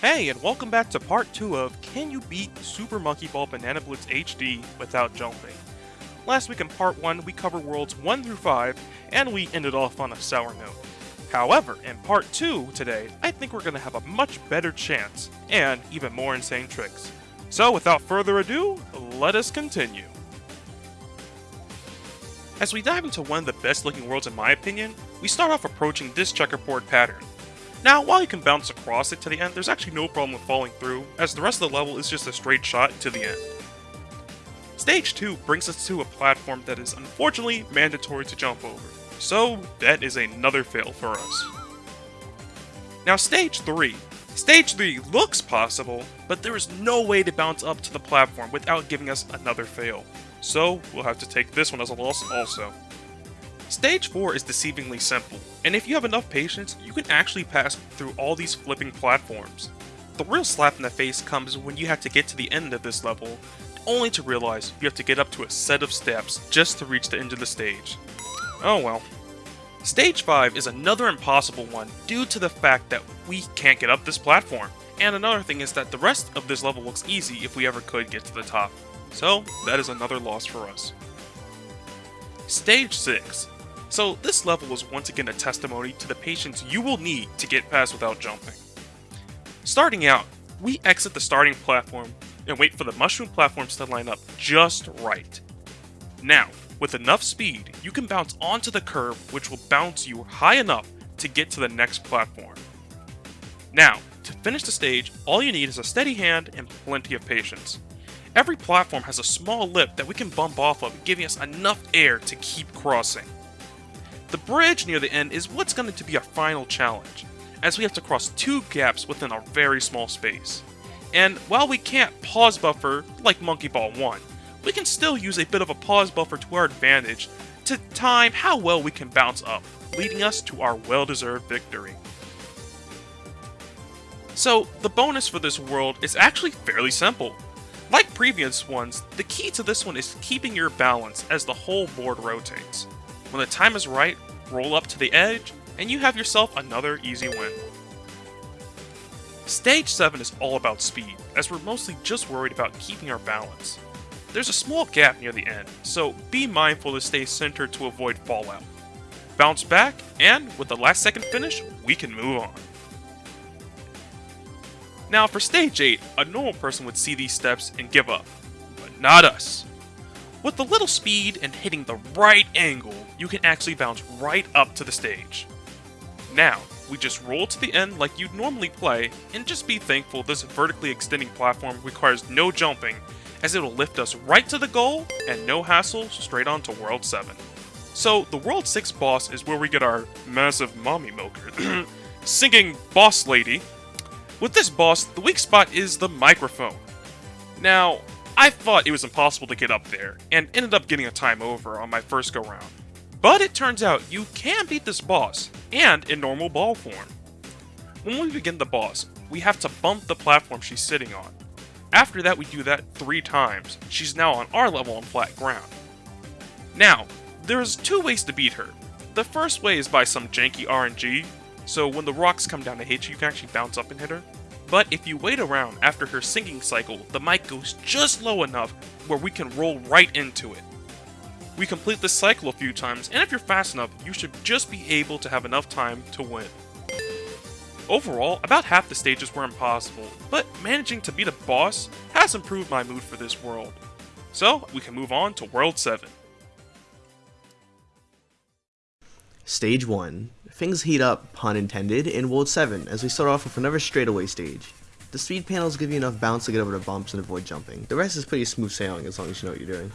Hey, and welcome back to part 2 of Can You Beat Super Monkey Ball Banana Blitz HD Without Jumping? Last week in part 1, we covered worlds 1 through 5, and we ended off on a sour note. However, in part 2 today, I think we're going to have a much better chance, and even more insane tricks. So without further ado, let us continue. As we dive into one of the best looking worlds in my opinion, we start off approaching this checkerboard pattern. Now, while you can bounce across it to the end, there's actually no problem with falling through, as the rest of the level is just a straight shot to the end. Stage 2 brings us to a platform that is unfortunately mandatory to jump over, so that is another fail for us. Now Stage 3. Stage 3 looks possible, but there is no way to bounce up to the platform without giving us another fail, so we'll have to take this one as a loss also. Stage 4 is deceivingly simple, and if you have enough patience, you can actually pass through all these flipping platforms. The real slap in the face comes when you have to get to the end of this level, only to realize you have to get up to a set of steps just to reach the end of the stage. Oh well. Stage 5 is another impossible one due to the fact that we can't get up this platform. And another thing is that the rest of this level looks easy if we ever could get to the top. So, that is another loss for us. Stage 6 so this level is once again a testimony to the patience you will need to get past without jumping. Starting out, we exit the starting platform and wait for the mushroom platforms to line up just right. Now, with enough speed, you can bounce onto the curve which will bounce you high enough to get to the next platform. Now, to finish the stage, all you need is a steady hand and plenty of patience. Every platform has a small lip that we can bump off of, giving us enough air to keep crossing. The bridge near the end is what's going to be our final challenge, as we have to cross two gaps within a very small space. And while we can't pause buffer like Monkey Ball 1, we can still use a bit of a pause buffer to our advantage to time how well we can bounce up, leading us to our well-deserved victory. So, the bonus for this world is actually fairly simple. Like previous ones, the key to this one is keeping your balance as the whole board rotates. When the time is right, roll up to the edge, and you have yourself another easy win. Stage 7 is all about speed, as we're mostly just worried about keeping our balance. There's a small gap near the end, so be mindful to stay centered to avoid fallout. Bounce back, and with the last second finish, we can move on. Now for stage 8, a normal person would see these steps and give up, but not us. With a little speed and hitting the right angle, you can actually bounce right up to the stage. Now, we just roll to the end like you'd normally play, and just be thankful this vertically extending platform requires no jumping, as it'll lift us right to the goal, and no hassle, straight on to World 7. So, the World 6 boss is where we get our massive mommy milker, singing boss lady. With this boss, the weak spot is the microphone. Now, I thought it was impossible to get up there, and ended up getting a time over on my first go round. But it turns out you can beat this boss, and in normal ball form. When we begin the boss, we have to bump the platform she's sitting on. After that we do that three times, she's now on our level on flat ground. Now, there's two ways to beat her. The first way is by some janky RNG, so when the rocks come down to hit you, you can actually bounce up and hit her. But if you wait around after her singing cycle, the mic goes just low enough where we can roll right into it. We complete this cycle a few times, and if you're fast enough, you should just be able to have enough time to win. Overall, about half the stages were impossible, but managing to beat a boss has improved my mood for this world. So, we can move on to World 7. Stage 1. Things heat up, pun intended, in World 7 as we start off with another straightaway stage. The speed panels give you enough bounce to get over the bumps and avoid jumping. The rest is pretty smooth sailing as long as you know what you're doing.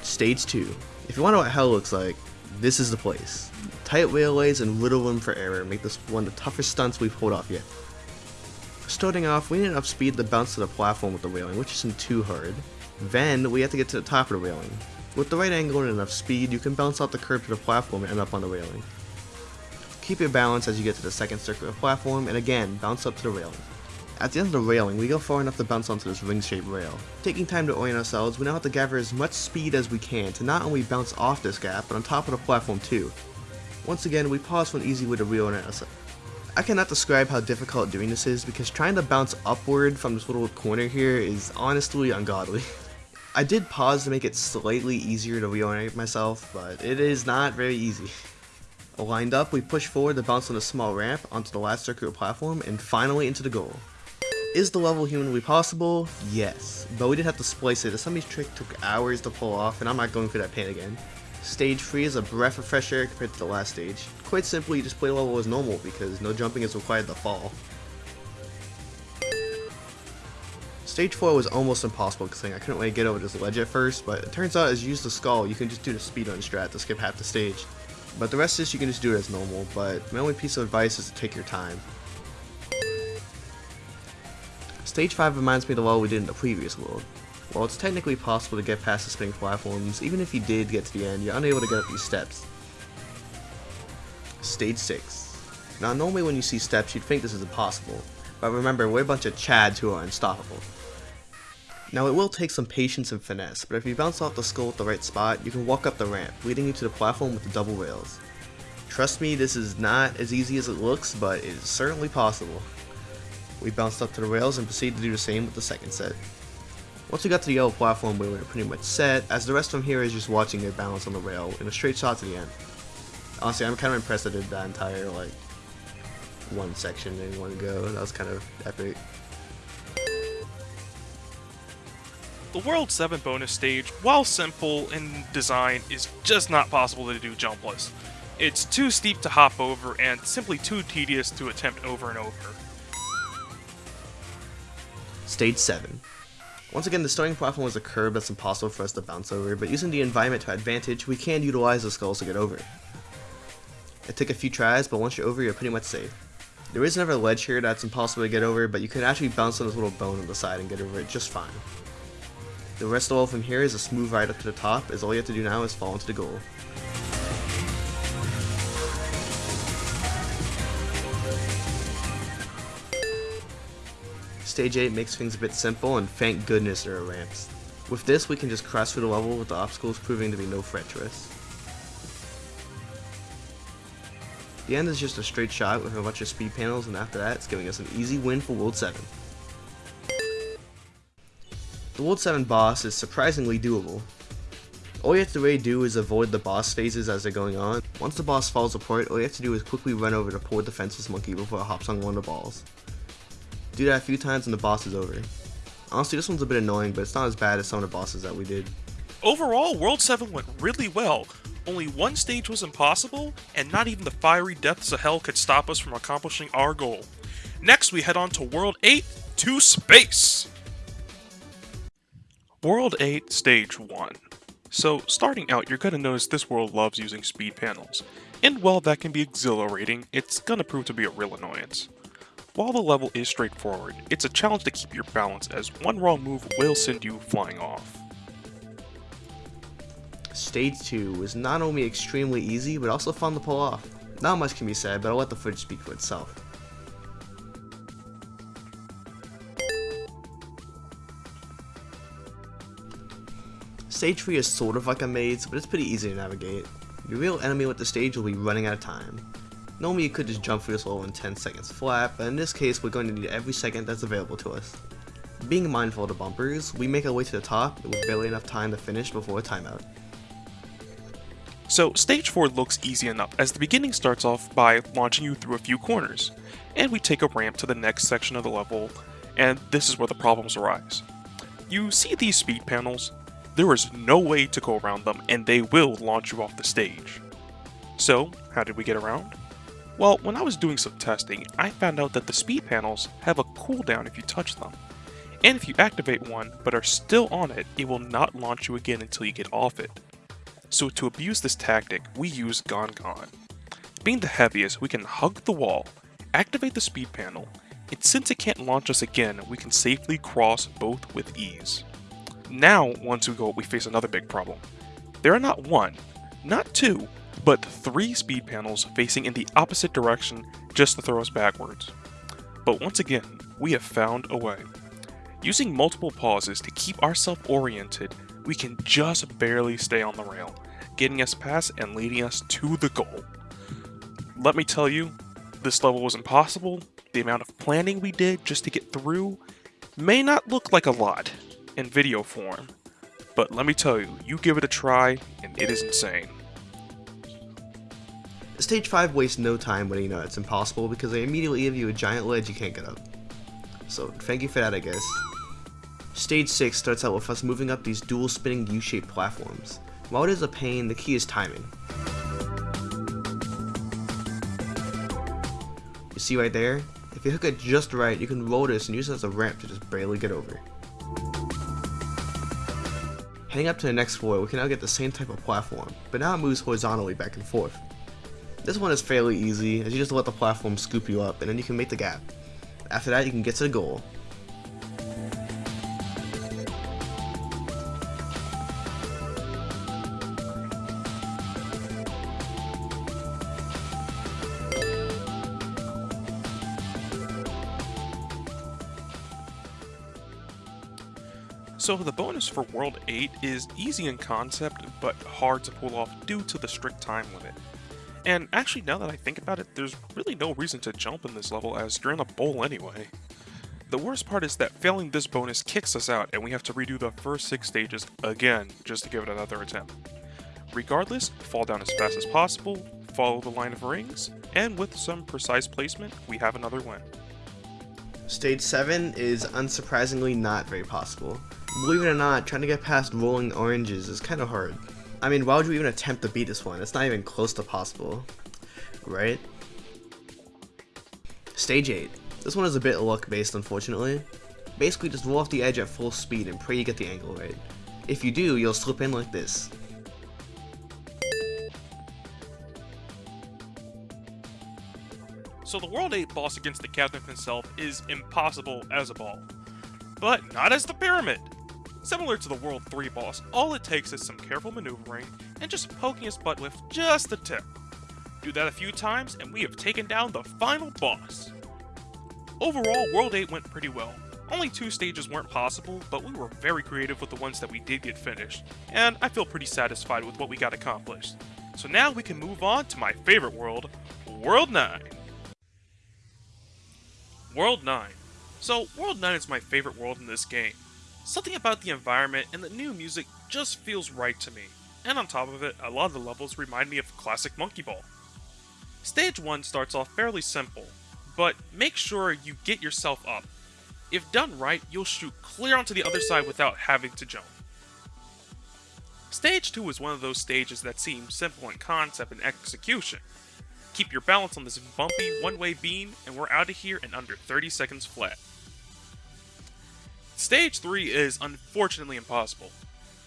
Stage 2. If you wonder what hell looks like, this is the place. Tight railways and little room for error make this one of the toughest stunts we've pulled off yet. Starting off, we need enough speed to bounce to the platform with the railing, which isn't too hard. Then, we have to get to the top of the railing. With the right angle and enough speed, you can bounce off the curb to the platform and up on the railing. Keep your balance as you get to the second circular platform, and again, bounce up to the railing. At the end of the railing, we go far enough to bounce onto this ring-shaped rail. Taking time to orient ourselves, we now have to gather as much speed as we can to not only bounce off this gap, but on top of the platform too. Once again, we pause for an easy way to reorient ourselves. I cannot describe how difficult doing this is because trying to bounce upward from this little corner here is honestly ungodly. I did pause to make it slightly easier to reorient myself, but it is not very easy. Lined up, we push forward to bounce on a small ramp onto the last circular platform and finally into the goal. Is the level humanly possible? Yes, but we did have to splice it as some trick took hours to pull off and I'm not going through that pain again. Stage 3 is a breath of fresh air compared to the last stage. Quite simply, you just play the level as normal because no jumping is required to fall. Stage 4 was almost impossible because I couldn't really get over this ledge at first, but it turns out as you use the skull, you can just do the speedrun strat to skip half the stage. But the rest of this you can just do it as normal, but my only piece of advice is to take your time. Stage 5 reminds me of the level we did in the previous world. While it's technically possible to get past the spinning platforms, even if you did get to the end, you're unable to get up these steps. Stage 6. Now normally when you see steps you'd think this is impossible, but remember we're a bunch of chads who are unstoppable. Now it will take some patience and finesse, but if you bounce off the skull at the right spot, you can walk up the ramp, leading you to the platform with the double rails. Trust me, this is not as easy as it looks, but it is certainly possible. We bounced up to the rails and proceeded to do the same with the second set. Once we got to the yellow platform, we were pretty much set, as the rest from here is just watching it balance on the rail in a straight shot to the end. Honestly, I'm kind of impressed I did that entire, like, one section in one go. That was kind of epic. The World 7 bonus stage, while simple in design, is just not possible to do jumpless. It's too steep to hop over and simply too tedious to attempt over and over. Stage 7. Once again, the starting platform was a curve that's impossible for us to bounce over, but using the environment to our advantage, we can utilize the skulls to get over. It took a few tries, but once you're over, you're pretty much safe. There is another ledge here that's impossible to get over, but you can actually bounce on this little bone on the side and get over it just fine. The rest of the all from here is a smooth ride up to the top, as all you have to do now is fall into the goal. Stage 8 makes things a bit simple, and thank goodness there are ramps. With this, we can just cross through the level with the obstacles proving to be no threat to us. The end is just a straight shot with a bunch of speed panels, and after that, it's giving us an easy win for World 7. The World 7 boss is surprisingly doable. All you have to really do is avoid the boss phases as they're going on. Once the boss falls apart, all you have to do is quickly run over to poor defenseless monkey before it hops on one of the balls. Do that a few times and the boss is over. Honestly, this one's a bit annoying, but it's not as bad as some of the bosses that we did. Overall, World 7 went really well. Only one stage was impossible, and not even the fiery depths of hell could stop us from accomplishing our goal. Next, we head on to World 8 to space! World 8, Stage 1. So, starting out, you're gonna notice this world loves using speed panels, and while that can be exhilarating, it's gonna prove to be a real annoyance. While the level is straightforward, it's a challenge to keep your balance as one wrong move will send you flying off. Stage 2 was not only extremely easy, but also fun to pull off. Not much can be said, but I'll let the footage speak for itself. Stage 3 is sort of like a maze, but it's pretty easy to navigate. Your real enemy with the stage will be running out of time. Normally you could just jump through this level in 10 seconds flat, but in this case we're going to need every second that's available to us. Being mindful of the bumpers, we make our way to the top with barely enough time to finish before a timeout. So, stage 4 looks easy enough, as the beginning starts off by launching you through a few corners, and we take a ramp to the next section of the level, and this is where the problems arise. You see these speed panels? There is no way to go around them, and they will launch you off the stage. So, how did we get around? Well, when I was doing some testing, I found out that the speed panels have a cooldown if you touch them. And if you activate one, but are still on it, it will not launch you again until you get off it. So to abuse this tactic, we use Gongon. Being the heaviest, we can hug the wall, activate the speed panel, and since it can't launch us again, we can safely cross both with ease. Now, once we go, we face another big problem. There are not one, not two, but three speed panels facing in the opposite direction just to throw us backwards. But once again, we have found a way. Using multiple pauses to keep ourselves oriented, we can just barely stay on the rail, getting us past and leading us to the goal. Let me tell you, this level was impossible. The amount of planning we did just to get through may not look like a lot in video form, but let me tell you, you give it a try and it is insane. Stage 5 wastes no time when you know it's impossible because they immediately give you a giant ledge you can't get up. So thank you for that I guess. Stage 6 starts out with us moving up these dual spinning U-shaped platforms. While it is a pain, the key is timing. You see right there? If you hook it just right, you can roll this and use it as a ramp to just barely get over. Heading up to the next floor, we can now get the same type of platform, but now it moves horizontally back and forth. This one is fairly easy, as you just let the platform scoop you up, and then you can make the gap. After that, you can get to the goal, So the bonus for World 8 is easy in concept, but hard to pull off due to the strict time limit. And actually, now that I think about it, there's really no reason to jump in this level as you're in a bowl anyway. The worst part is that failing this bonus kicks us out and we have to redo the first 6 stages again just to give it another attempt. Regardless, fall down as fast as possible, follow the line of rings, and with some precise placement, we have another win. Stage 7 is unsurprisingly not very possible. Believe it or not, trying to get past rolling oranges is kind of hard. I mean, why would you even attempt to beat this one? It's not even close to possible. Right? Stage 8. This one is a bit luck based, unfortunately. Basically, just roll off the edge at full speed and pray you get the angle right. If you do, you'll slip in like this. So the World 8 boss against the captain himself is impossible as a ball. But not as the Pyramid! Similar to the World 3 boss, all it takes is some careful maneuvering and just poking his butt with just a tip. Do that a few times and we have taken down the final boss. Overall, World 8 went pretty well. Only two stages weren't possible, but we were very creative with the ones that we did get finished, and I feel pretty satisfied with what we got accomplished. So now we can move on to my favorite world, World 9. World 9. So, World 9 is my favorite world in this game. Something about the environment and the new music just feels right to me, and on top of it, a lot of the levels remind me of classic Monkey Ball. Stage 1 starts off fairly simple, but make sure you get yourself up. If done right, you'll shoot clear onto the other side without having to jump. Stage 2 is one of those stages that seem simple in concept and execution. Keep your balance on this bumpy one-way beam, and we're out of here in under 30 seconds flat. Stage 3 is unfortunately impossible.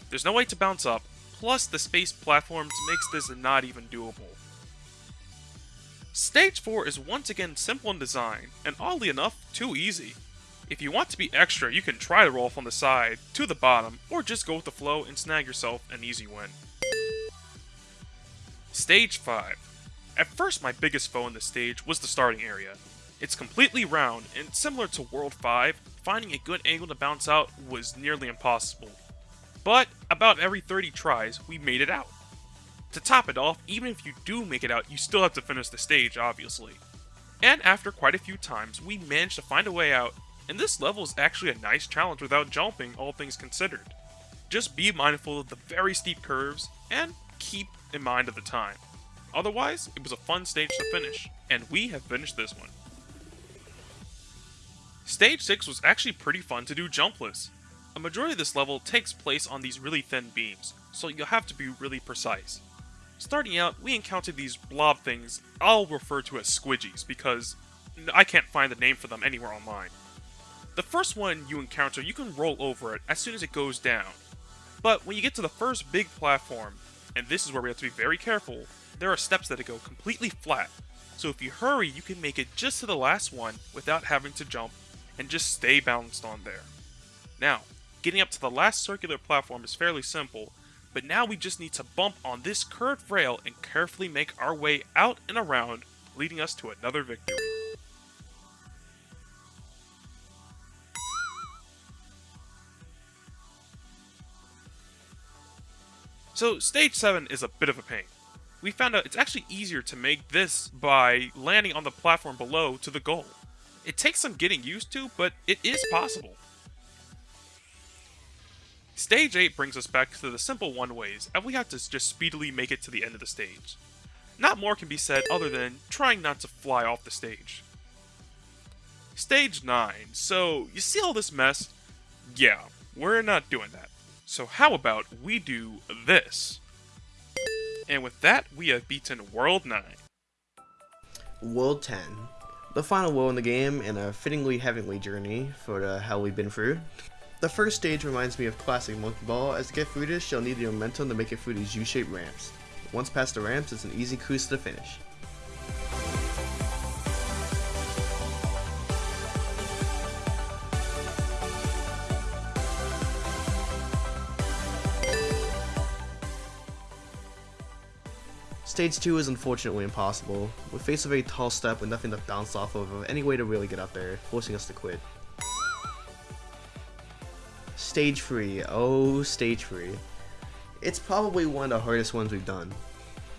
There's no way to bounce up, plus the space platforms makes this not even doable. Stage 4 is once again simple in design, and oddly enough, too easy. If you want to be extra, you can try to roll from the side to the bottom, or just go with the flow and snag yourself an easy win. Stage 5. At first, my biggest foe in this stage was the starting area. It's completely round, and similar to World 5, finding a good angle to bounce out was nearly impossible. But about every 30 tries, we made it out. To top it off, even if you do make it out, you still have to finish the stage, obviously. And after quite a few times, we managed to find a way out, and this level is actually a nice challenge without jumping, all things considered. Just be mindful of the very steep curves, and keep in mind of the time. Otherwise, it was a fun stage to finish, and we have finished this one. Stage 6 was actually pretty fun to do jumpless. A majority of this level takes place on these really thin beams, so you'll have to be really precise. Starting out, we encountered these blob things I'll refer to as squidgies because I can't find the name for them anywhere online. The first one you encounter, you can roll over it as soon as it goes down. But when you get to the first big platform, and this is where we have to be very careful, there are steps that go completely flat. So if you hurry, you can make it just to the last one without having to jump and just stay balanced on there. Now, getting up to the last circular platform is fairly simple, but now we just need to bump on this curved rail and carefully make our way out and around, leading us to another victory. So stage 7 is a bit of a pain. We found out it's actually easier to make this by landing on the platform below to the goal. It takes some getting used to, but it is possible. Stage 8 brings us back to the simple one-ways, and we have to just speedily make it to the end of the stage. Not more can be said other than trying not to fly off the stage. Stage 9, so you see all this mess? Yeah, we're not doing that. So how about we do this? And with that, we have beaten World 9. World 10. The final world in the game, and a fittingly heavenly journey for the hell we've been through. The first stage reminds me of classic Monkey Ball, as to get through this, you'll need the momentum to make it through these U-shaped ramps. Once past the ramps, it's an easy cruise to the finish. Stage 2 is unfortunately impossible. We face a very tall step with nothing to bounce off of or any way to really get up there, forcing us to quit. Stage 3. Oh, Stage 3. It's probably one of the hardest ones we've done.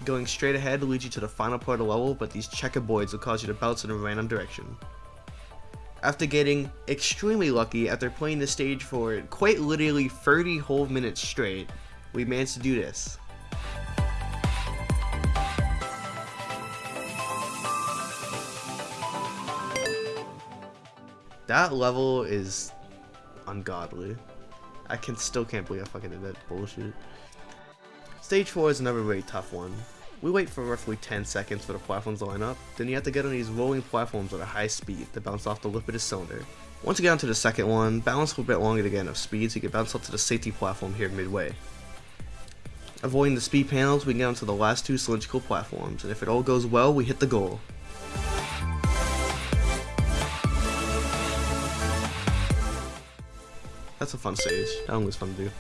Going straight ahead leads you to the final part of the level, but these checkerboards will cause you to bounce in a random direction. After getting extremely lucky after playing the stage for quite literally 30 whole minutes straight, we managed to do this. That level is ungodly. I can still can't believe I fucking did that bullshit. Stage 4 is another very tough one. We wait for roughly 10 seconds for the platforms to line up, then you have to get on these rolling platforms at a high speed to bounce off the lip of the cylinder. Once you get onto the second one, balance for a bit longer to get enough speed so you can bounce up to the safety platform here midway. Avoiding the speed panels, we can get onto the last two cylindrical platforms, and if it all goes well, we hit the goal. That's a fun stage. That one was fun to do.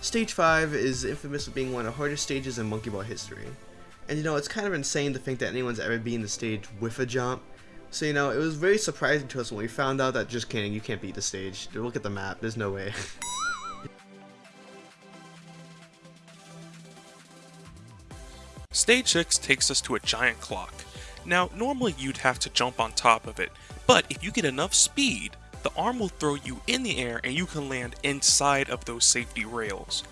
Stage 5 is infamous for being one of the hardest stages in Monkey Ball history. And you know, it's kind of insane to think that anyone's ever been the stage with a jump. So you know, it was very surprising to us when we found out that just kidding, you can't beat the stage. Look at the map, there's no way. Stage 6 takes us to a giant clock. Now, normally you'd have to jump on top of it, but if you get enough speed, the arm will throw you in the air and you can land inside of those safety rails.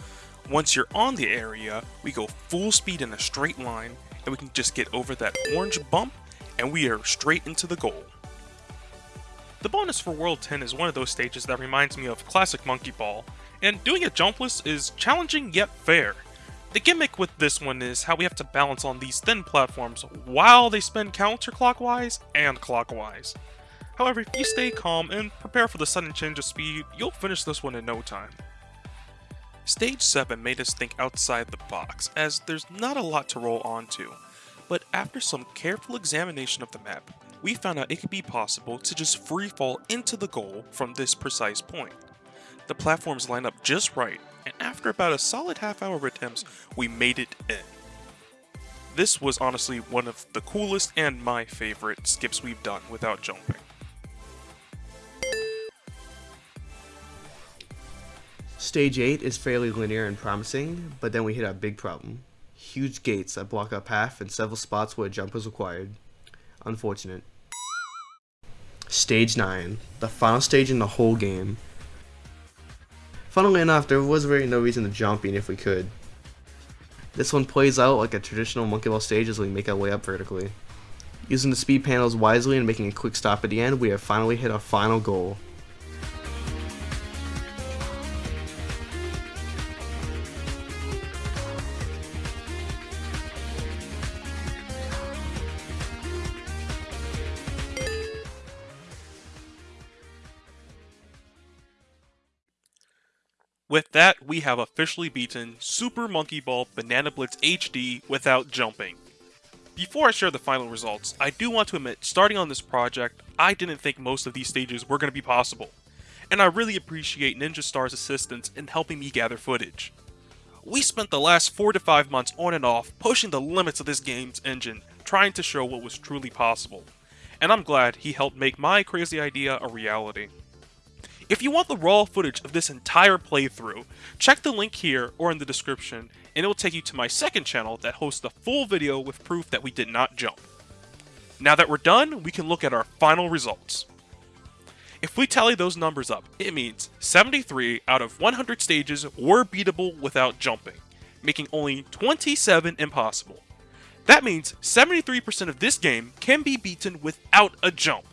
Once you're on the area, we go full speed in a straight line and we can just get over that orange bump and we are straight into the goal. The bonus for World 10 is one of those stages that reminds me of classic Monkey Ball, and doing it jumpless is challenging yet fair. The gimmick with this one is how we have to balance on these thin platforms while they spin counterclockwise and clockwise. However, if you stay calm and prepare for the sudden change of speed, you'll finish this one in no time. Stage 7 made us think outside the box, as there's not a lot to roll onto, but after some careful examination of the map, we found out it could be possible to just free fall into the goal from this precise point. The platforms line up just right, and after about a solid half hour of attempts, we made it in. This was honestly one of the coolest and my favorite skips we've done without jumping. Stage 8 is fairly linear and promising, but then we hit a big problem. Huge gates that block our path and several spots where a jump is required. Unfortunate. Stage 9, the final stage in the whole game. Funnily enough, there was really no reason to jump even if we could. This one plays out like a traditional Monkey Ball stage as we make our way up vertically. Using the speed panels wisely and making a quick stop at the end, we have finally hit our final goal. With that, we have officially beaten Super Monkey Ball Banana Blitz HD without jumping. Before I share the final results, I do want to admit, starting on this project, I didn't think most of these stages were going to be possible, and I really appreciate Ninja Star's assistance in helping me gather footage. We spent the last 4 to 5 months on and off pushing the limits of this game's engine, trying to show what was truly possible, and I'm glad he helped make my crazy idea a reality. If you want the raw footage of this entire playthrough, check the link here or in the description, and it will take you to my second channel that hosts the full video with proof that we did not jump. Now that we're done, we can look at our final results. If we tally those numbers up, it means 73 out of 100 stages were beatable without jumping, making only 27 impossible. That means 73% of this game can be beaten without a jump,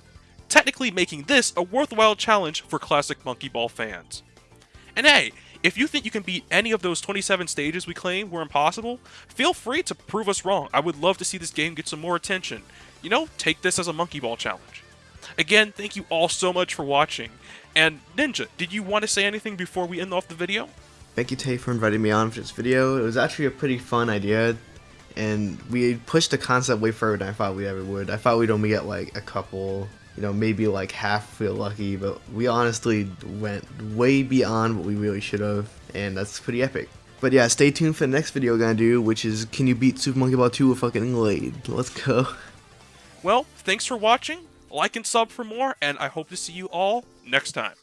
technically making this a worthwhile challenge for classic Monkey Ball fans. And hey, if you think you can beat any of those 27 stages we claim were impossible, feel free to prove us wrong. I would love to see this game get some more attention. You know, take this as a Monkey Ball challenge. Again, thank you all so much for watching. And Ninja, did you want to say anything before we end off the video? Thank you, Tay, for inviting me on for this video. It was actually a pretty fun idea, and we pushed the concept way further than I thought we ever would. I thought we'd only get like a couple, you know, maybe like half feel lucky, but we honestly went way beyond what we really should have, and that's pretty epic. But yeah, stay tuned for the next video we're gonna do, which is can you beat Super Monkey Ball 2 with fucking Glade? Let's go. Well, thanks for watching, like and sub for more, and I hope to see you all next time.